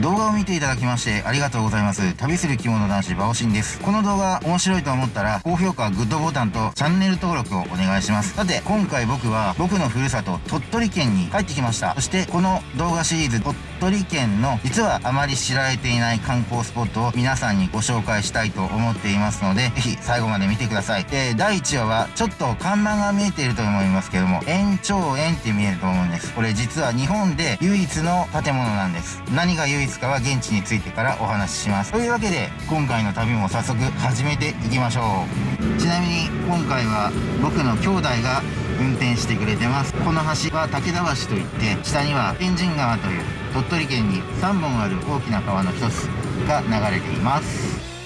動画を見ていただきましてありがとうございます。旅する着物男子バオシンです。この動画面白いと思ったら、高評価、グッドボタンとチャンネル登録をお願いします。さて、今回僕は僕のふるさと鳥取県に帰ってきました。そしてこの動画シリーズ鳥取県の実はあまり知られていない観光スポットを皆さんにご紹介したいと思っていますので、ぜひ最後まで見てください。で、第1話はちょっと看板が見えていると思いますけども、延長園って見えると思うんです。これ実は日本で唯一の建物なんです。何が唯一かは現地についてからお話しします。というわけで、今回の旅も早速始めていきましょう。ちなみに今回は僕の兄弟が運転してくれてます。この橋は武田橋といって、下には天神川という鳥取県に3本ある大きな川の一つが流れています。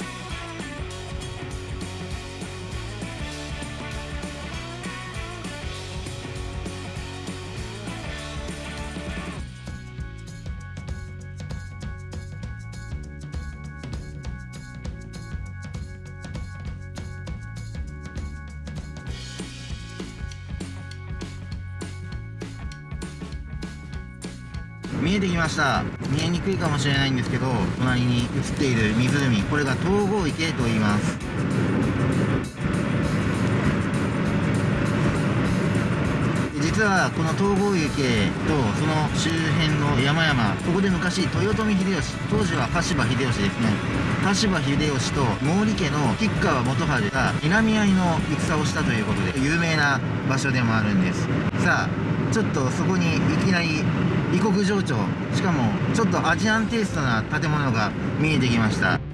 見えてきました。見えにくいかもしれないんですけど隣に映っている湖。これが東郷池と言います。実はこの東郷池とその周辺の山々ここで昔豊臣秀吉当時は羽柴秀吉ですね。羽柴秀吉と毛利家の吉川元春が南合いの戦をしたということで有名な場所でもあるんです。さあちょっとそこにいきなり異国情緒。しかもちょっとアジアンテイストな建物が見えてきました。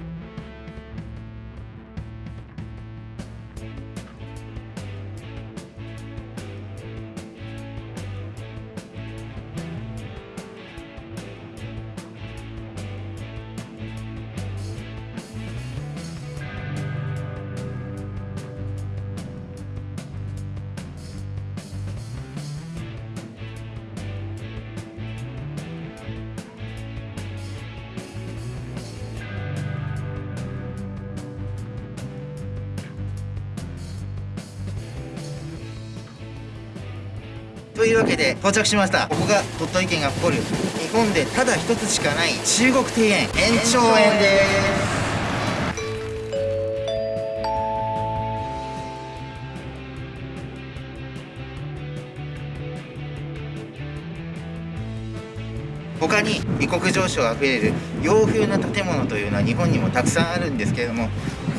というわけで到着しました。ここが鳥取県が誇る日本でただ一つしかない中国庭園延長園です他に異国情緒あふれる洋風な建物というのは日本にもたくさんあるんですけれども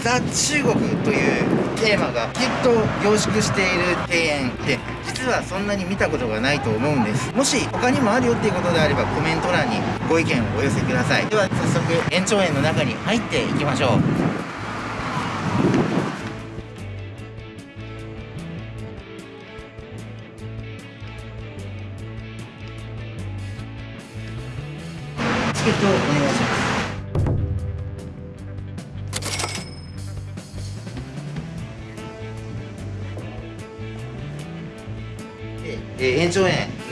ザ・中国というテーマがきっと凝縮している庭園で。はそんなに見たことがないと思うんです。もし他にもあるよっていうことであればコメント欄にご意見をお寄せください。では早速延長園の中に入っていきましょう。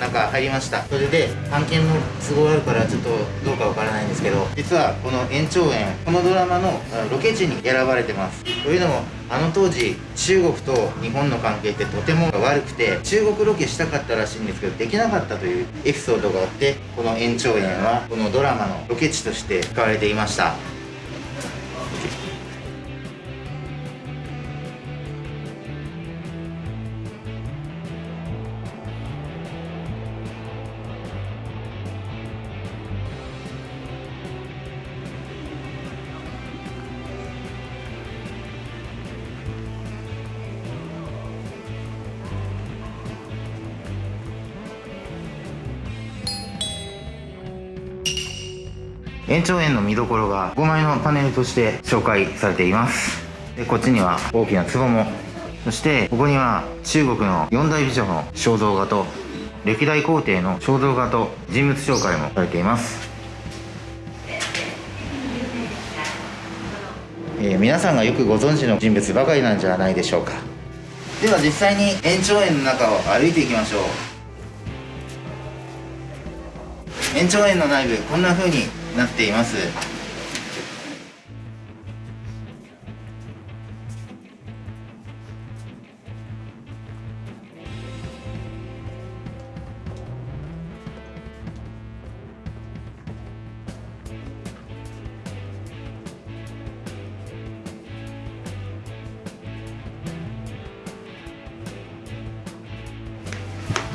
なんか入りました。それで探検の都合あるからちょっとどうかわからないんですけど実はこの延長園このドラマのロケ地に選ばれてます。というのもあの当時中国と日本の関係ってとても悪くて中国ロケしたかったらしいんですけどできなかったというエピソードがあってこの延長園はこのドラマのロケ地として使われていました。延長園の見どころが5枚のパネルとして紹介されています。でこっちには大きな壺も。そしてここには中国の四大美女の肖像画と歴代皇帝の肖像画と人物紹介もされています。えー、皆さんがよくご存知の人物ばかりなんじゃないでしょうか。では実際に延長園の中を歩いていきましょう。延長園の内部こんな風になっています。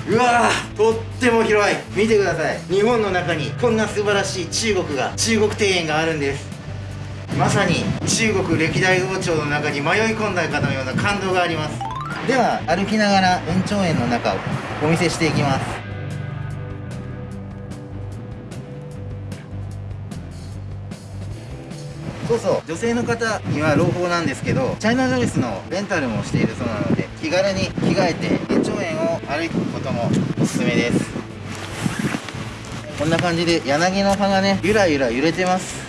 うわとっても広い。見てください。日本の中にこんな素晴らしい中国が中国庭園があるんです。まさに中国歴代王朝の中に迷い込んだかのような感動があります。では歩きながら延長園の中をお見せしていきます。そうそう。女性の方には朗報なんですけどチャイナドレスのレンタルもしているそうなので気軽に着替えて延長園を歩くこともおすすめです。こんな感じで柳の葉がねゆらゆら揺れてます。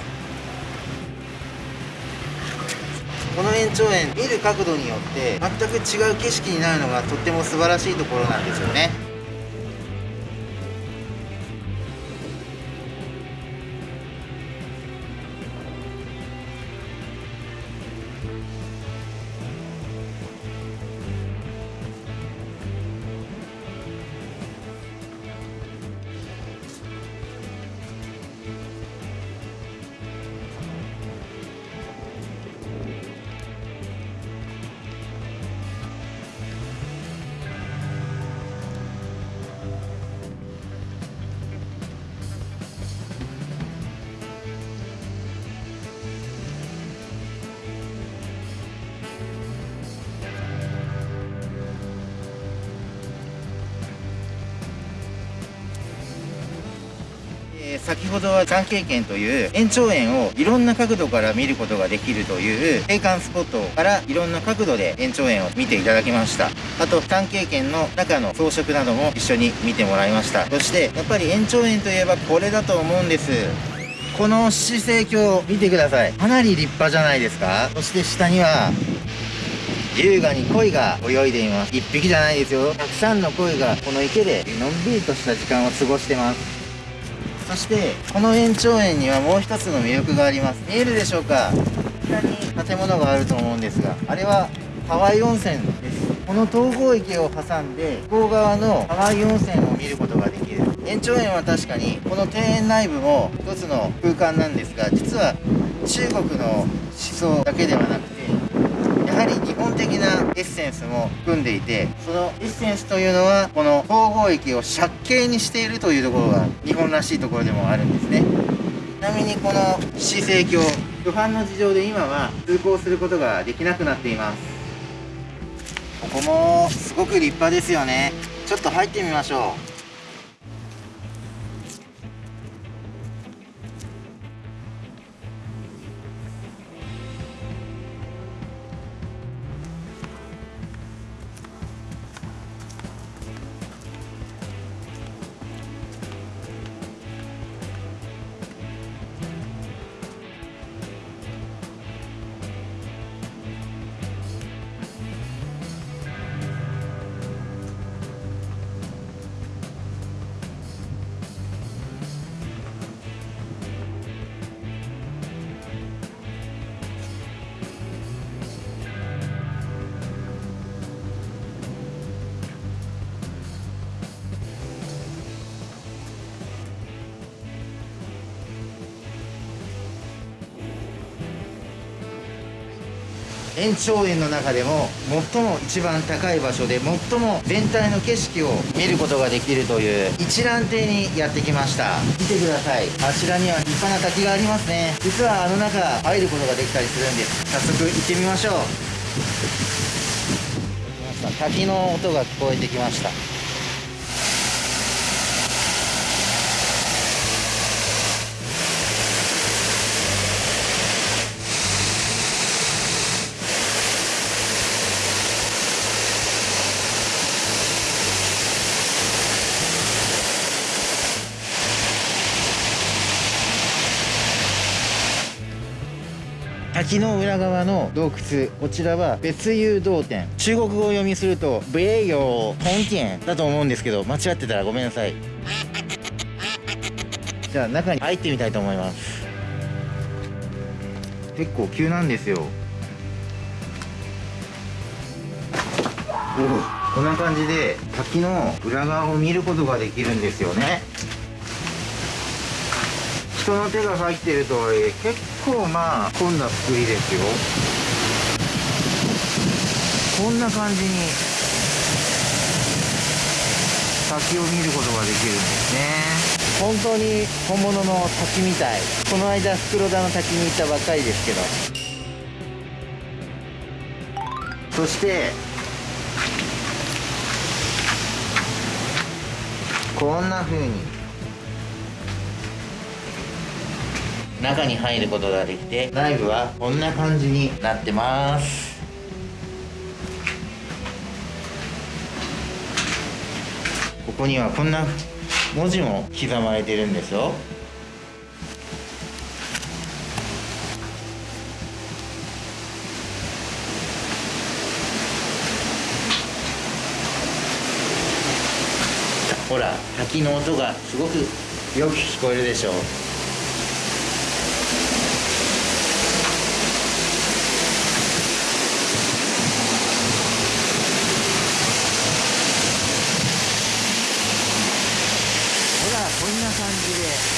この延長園見る角度によって全く違う景色になるのがとっても素晴らしいところなんですよね。先ほどは眼経験という延長円をいろんな角度から見ることができるという景観スポットからいろんな角度で延長円を見ていただきました。あと眼経験の中の装飾なども一緒に見てもらいました。そしてやっぱり延長円といえばこれだと思うんです。この姿勢鏡見てください。かなり立派じゃないですか。そして下には優雅に鯉が泳いでいます。一匹じゃないですよ。たくさんの鯉がこの池でのんびりとした時間を過ごしてます。そしてこの延長園にはもう一つの魅力があります。見えるでしょうか？こちらに建物があると思うんですがあれはハワイ温泉です。この東郷池を挟んで向こう側のハワイ温泉を見ることができる。延長園は確かにこの庭園内部も一つの空間なんですが実は中国の思想だけではなくやはり日本的なエッセンスも含んでいてそのエッセンスというのはこの統合域を借景にしているというところが日本らしいところでもあるんですね。ちなみにこの市政橋不犯の事情で今は通行することができなくなっています。ここもすごく立派ですよね。ちょっと入ってみましょう。延長園の中でも最も一番高い場所で最も全体の景色を見ることができるという一覧亭にやってきました。見てください。あちらには立派な滝がありますね。実はあの中入ることができたりするんです。早速行ってみましょう。滝の音が聞こえてきました。滝の裏側の洞窟こちらは別有洞天中国語を読みすると米陽本店だと思うんですけど間違ってたらごめんなさい。じゃあ中に入ってみたいと思います。結構急なんですよ。おこんな感じで滝の裏側を見ることができるんですよね。人の手が入ってるとはいえ結構まあこんな作りですよ。こんな感じに。滝を見ることができるんですね。本当に本物の滝みたい。この間袋田の滝に行ったばっかりですけど。そしてこんな風に中に入ることができて内部はこんな感じになってます。ここにはこんな文字も刻まれてるんですよ。ほら滝の音がすごくよく聞こえるでしょ。うほらこんな感じで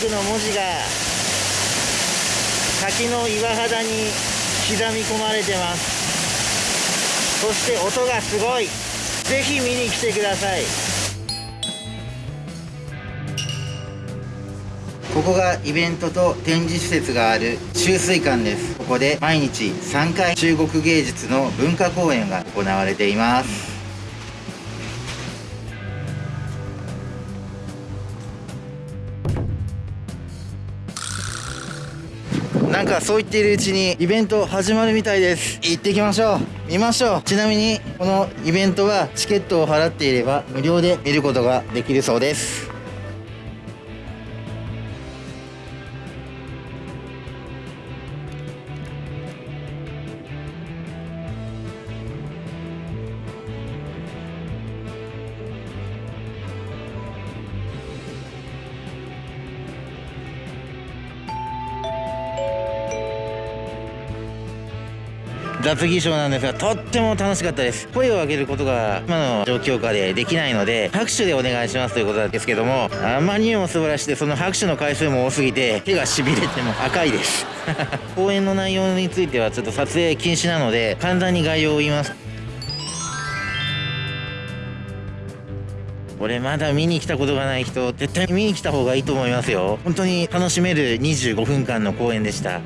支流幕の文字が滝の岩肌に刻み込まれてます。そして音がすごい。ぜひ見に来てください。ここがイベントと展示施設がある集水館です。ここで毎日3回中国芸術の文化公演が行われています。なんかそう言っているうちにイベント始まるみたいです。行ってきましょう。見ましょう。ちなみにこのイベントはチケットを払っていれば無料で見ることができるそうです。雑技賞なんですがとっても楽しかったです。声を上げることが今の状況下でできないので拍手でお願いしますということなんですけどもあまりにも素晴らしくてその拍手の回数も多すぎて手がしびれても赤いです。公演の内容についてはちょっと撮影禁止なので簡単に概要を言います。これまだ見に来たことがない人絶対見に来た方がいいと思いますよ。本当に楽しめる25分間の公演でした。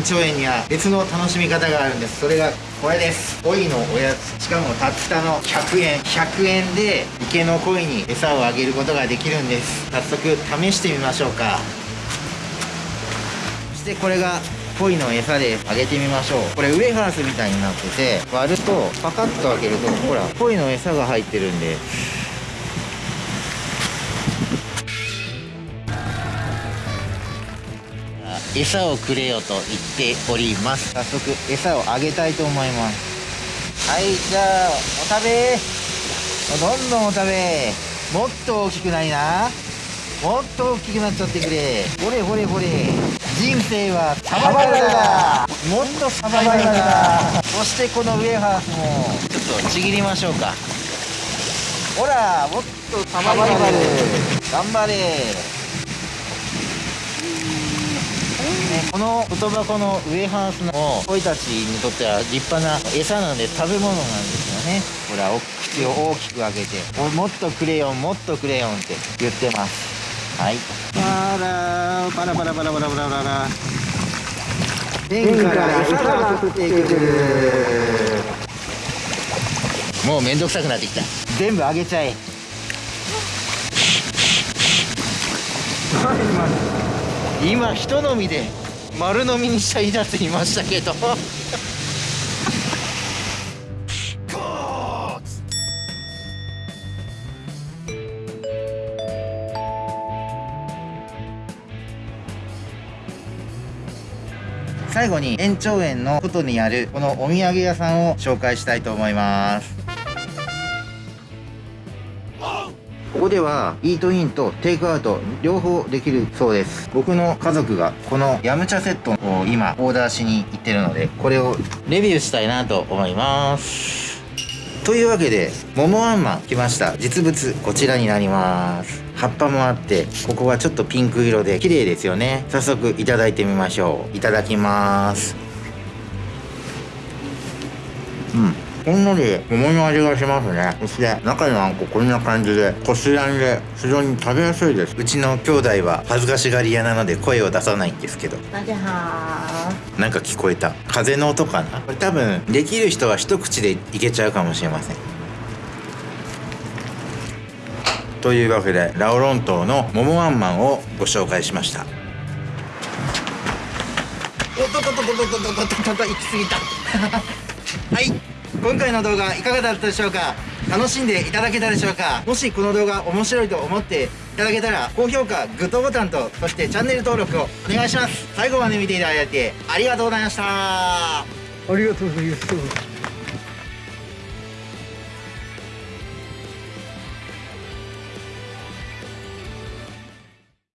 延長園には別の楽しみ方があるんです。それがこれです。鯉のおやつ。しかもたったの100円。100円で池の鯉に餌をあげることができるんです。早速試してみましょうか。そしてこれが鯉の餌であげてみましょう。これウエハースみたいになってて割るとパカッと開けるとほら鯉の餌が入ってるんで。餌をくれよと言っております。早速餌をあげたいと思います。はいじゃあお食べ。どんどんお食べ。もっと大きくないな。もっと大きくなっちゃってくれ。ほれほれほれ。人生はサバイバルだ。もっとサバイバルだ。そしてこのウエハースも。ちょっとちぎりましょうか。ほらもっとサバイバル。頑張れね、この外箱のウエハースの鯉たちにとっては立派な餌なんで食べ物なんですよね。ほらお口を大きく開けておもっとクレヨンもっとクレヨンって言ってます。はい。あらパラパラパラパラパラパラ天から餌が降ってくる。もうめんどくさくなってきた。全部あげちゃえ。今人飲みで丸飲みにしたいだって言いましたけど。最後に延長園の外にあるこのお土産屋さんを紹介したいと思います。ここではイートインとテイクアウト両方できるそうです。僕の家族がこのヤムチャセットを今オーダーしに行ってるのでこれをレビューしたいなと思います。というわけで桃あんまん来ました。実物こちらになります。葉っぱもあってここはちょっとピンク色で綺麗ですよね。早速いただいてみましょう。いただきます。うん。ほんのり桃の味がしますね。そして中のあんここんな感じでこしあんで非常に食べやすいです。うちの兄弟は恥ずかしがり屋なので声を出さないんですけど。なんか聞こえた。風の音かな。これ多分できる人は一口でいけちゃうかもしれません。というわけでラオロン島の桃あんまんをご紹介しました。おっとっとっとっとっとっとっとっとっとっと行き過ぎた。はい今回の動画いかがだったでしょうか？楽しんでいただけたでしょうか？もしこの動画面白いと思っていただけたら高評価グッドボタンとそしてチャンネル登録をお願いします。最後まで見ていただいてありがとうございました。ありがとうございます。